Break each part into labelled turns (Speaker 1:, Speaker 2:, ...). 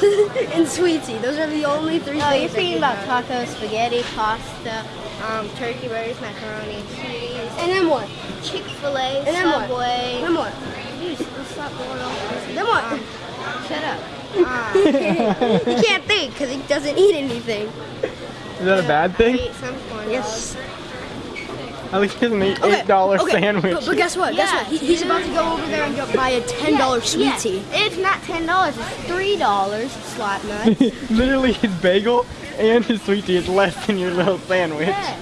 Speaker 1: and sweetie. Those are the only three
Speaker 2: No, you're thinking about
Speaker 1: have.
Speaker 2: tacos, spaghetti, pasta, um, turkey burgers, macaroni, cheese,
Speaker 1: And then what?
Speaker 2: Chick-fil-A,
Speaker 1: And then what?
Speaker 2: Subway.
Speaker 1: Then what?
Speaker 2: Dude, let's stop going off.
Speaker 1: Then what?
Speaker 2: Um, shut up. Um,
Speaker 1: he can't think because he doesn't eat anything.
Speaker 3: Is that a bad thing?
Speaker 2: eat some corn
Speaker 1: Yes.
Speaker 3: At least he doesn't eat eight dollar
Speaker 1: okay,
Speaker 3: sandwich.
Speaker 1: But, but guess what? Guess
Speaker 2: Yeah,
Speaker 1: what? He, he's about to go over there and go buy a ten
Speaker 2: Yeah,
Speaker 1: dollar sweet
Speaker 2: yeah.
Speaker 1: tea.
Speaker 2: It's not ten dollars. It's three dollars. Slap nut.
Speaker 3: Literally, his bagel and his sweet tea is less than your little sandwich.
Speaker 2: yeah.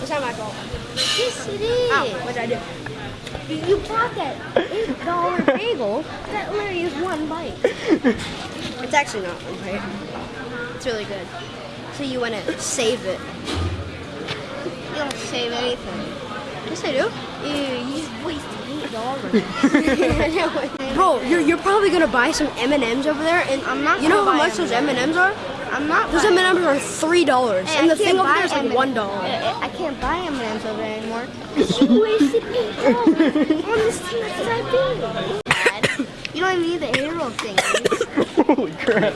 Speaker 1: It's not my fault.
Speaker 2: Yes, it is.
Speaker 1: Oh, Ow, what did I do?
Speaker 2: You you bought that eight dollar bagel. That literally is one bite.
Speaker 1: It's actually not one bite. It's really good. So you want to save it?
Speaker 2: You don't save anything.
Speaker 1: Yes, I do.
Speaker 2: Ew, you just wasted eight dollars.
Speaker 1: Bro, you're, you're probably gonna buy some M and M's over there, and
Speaker 2: I'm not
Speaker 1: You know how much those M and M's are?
Speaker 2: I'm not.
Speaker 1: Those M and M's are three dollars,
Speaker 2: Hey,
Speaker 1: and the thing
Speaker 2: can't
Speaker 1: over there is like one dollar.
Speaker 2: I, I can't buy M&M's over there anymore. You wasted eight dollars on this thing that I did. Dad, you don't even need the arrow thing.
Speaker 3: Holy crap.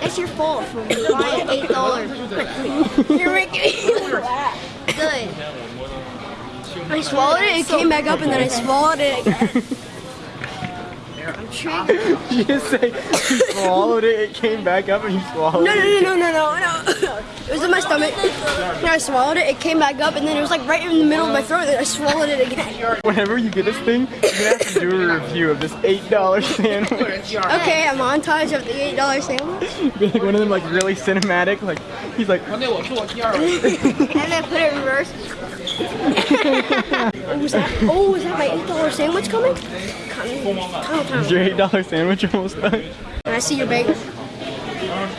Speaker 2: That's your fault for buying eight dollars. You're making me laugh. Good.
Speaker 1: I swallowed it, it came back up, and then I swallowed it again.
Speaker 2: I'm triggered.
Speaker 3: You just say you swallowed it, it came back up, and you swallowed
Speaker 1: No, no,
Speaker 3: it.
Speaker 1: no, no, no, no, no. It was in my stomach. And I swallowed it, it came back up, and then it was like right in the middle of my throat, and I swallowed it again.
Speaker 3: Whenever you get this thing, you're gonna have to do a review of this eight dollar sandwich.
Speaker 1: Okay, a montage of the eight dollar sandwich.
Speaker 3: Be like one of them, like really cinematic. Like he's like,
Speaker 2: And then put it in reverse.
Speaker 1: Oh, was that? Oh, was that my eight dollar sandwich coming? Coming, coming,
Speaker 3: is
Speaker 1: coming.
Speaker 3: your eight dollar sandwich almost done?
Speaker 1: And I see your bagel.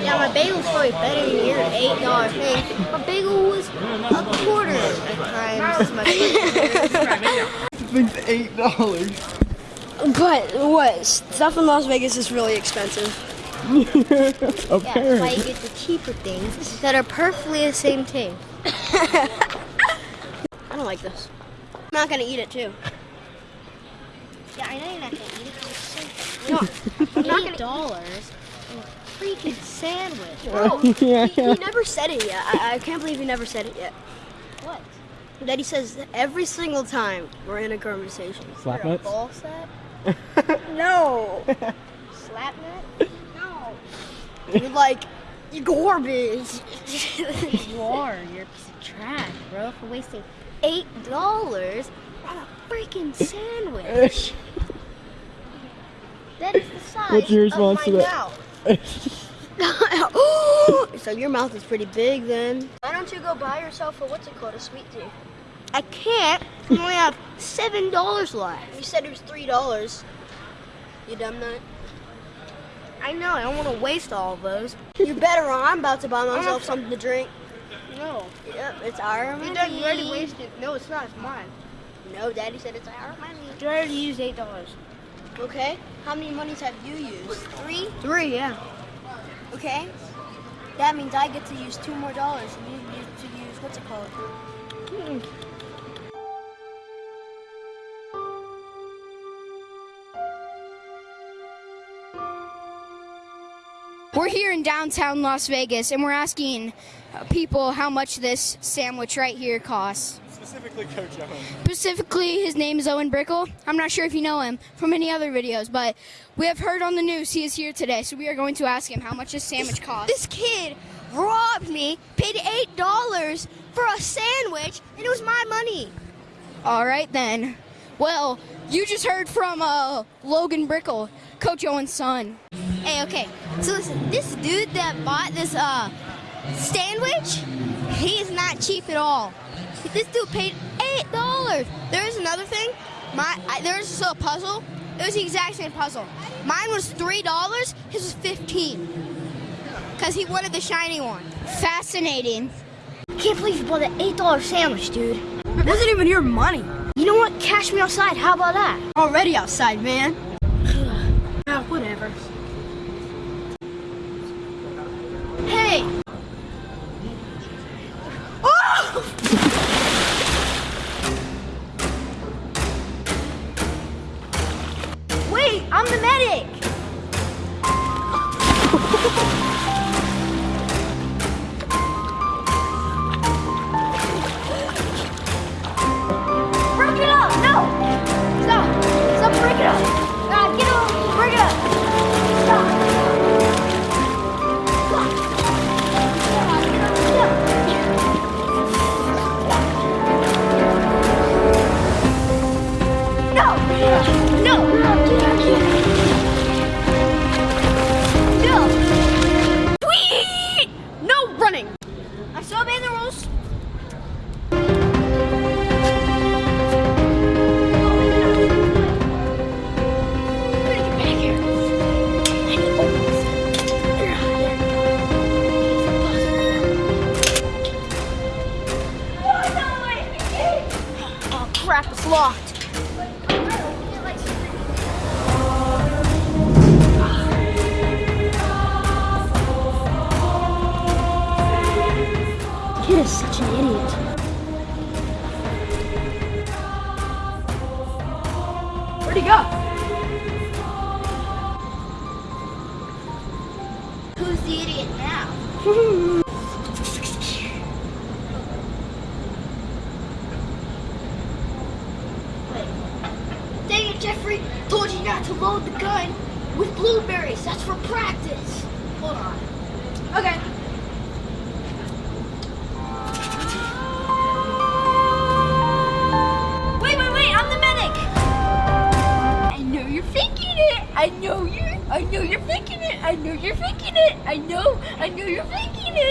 Speaker 2: Yeah, my bagel's probably better than your eight dollar thing. My bagel was a quarter times as much.
Speaker 3: This thing's eight dollars.
Speaker 1: But what? Stuff in Las Vegas is really expensive.
Speaker 2: Yeah, that's why you
Speaker 3: Apparently.
Speaker 2: get the cheaper things that are perfectly the same thing.
Speaker 1: I don't like this. I'm not gonna eat it too.
Speaker 2: Yeah, I know you're not gonna eat it. 'cause it's so
Speaker 1: No,
Speaker 2: I'm not gonna dollars. Freaking sandwich.
Speaker 1: bro.
Speaker 3: yeah,
Speaker 1: He, he never said it yet. I, I can't believe he never said it yet.
Speaker 2: What?
Speaker 1: That he says every single time we're in a conversation.
Speaker 3: Slap
Speaker 2: You're a
Speaker 3: nuts.
Speaker 2: ball sack?
Speaker 1: No.
Speaker 2: Slap nut?
Speaker 1: No. You're like, you garbage.
Speaker 2: You are. You're a piece of trash, bro, for wasting eight dollars on a freaking sandwich. That is the size
Speaker 3: What's your response
Speaker 2: of
Speaker 3: to
Speaker 2: my
Speaker 3: that?
Speaker 2: mouth.
Speaker 1: so your mouth is pretty big then. Why don't you go buy yourself a what's it called, a sweet tea?
Speaker 2: I can't. I only have seven dollars left.
Speaker 1: You said it was three dollars. You dumb nut.
Speaker 2: I know. I don't want to waste all of those.
Speaker 1: You better run. I'm about to buy myself something to drink.
Speaker 2: No.
Speaker 1: Yep, it's our money.
Speaker 2: You already wasted. No, it's not. It's mine.
Speaker 1: No, Daddy said it's our money.
Speaker 2: You already used eight dollars.
Speaker 1: Okay. How many monies have you used? Three.
Speaker 2: Three, yeah.
Speaker 1: Okay. That means I get to use two more dollars, and you get to use what's it called? Hmm.
Speaker 4: We're here in downtown Las Vegas and we're asking uh, people how much this sandwich right here costs.
Speaker 3: Specifically, Coach Owen.
Speaker 4: Specifically, his name is Owen Brickle. I'm not sure if you know him from any other videos, but we have heard on the news he is here today, so we are going to ask him how much this sandwich costs.
Speaker 2: This kid robbed me, paid eight dollars for a sandwich, and it was my money.
Speaker 4: All right then. Well, you just heard from uh, Logan Brickle, Coach Owen's son.
Speaker 2: Hey, okay. So listen, this dude that bought this uh sandwich, he is not cheap at all. This dude paid eight dollars. There's another thing. My I, there's still a puzzle. It was the exact same puzzle. Mine was three dollars. His was fifteen. Cause he wanted the shiny one.
Speaker 4: Fascinating.
Speaker 2: Can't believe you bought an eight dollar sandwich, dude.
Speaker 1: It wasn't even your money.
Speaker 2: You know what? Cash me outside. How about that?
Speaker 1: Already outside, man.
Speaker 4: Where'd he go?
Speaker 2: Who's the idiot now? Wait. Dang it, Jeffrey! Told you not to load the gun with blueberries. That's for practice. Hold on.
Speaker 4: Okay.
Speaker 2: I know you're faking it. I know. I know you're faking it.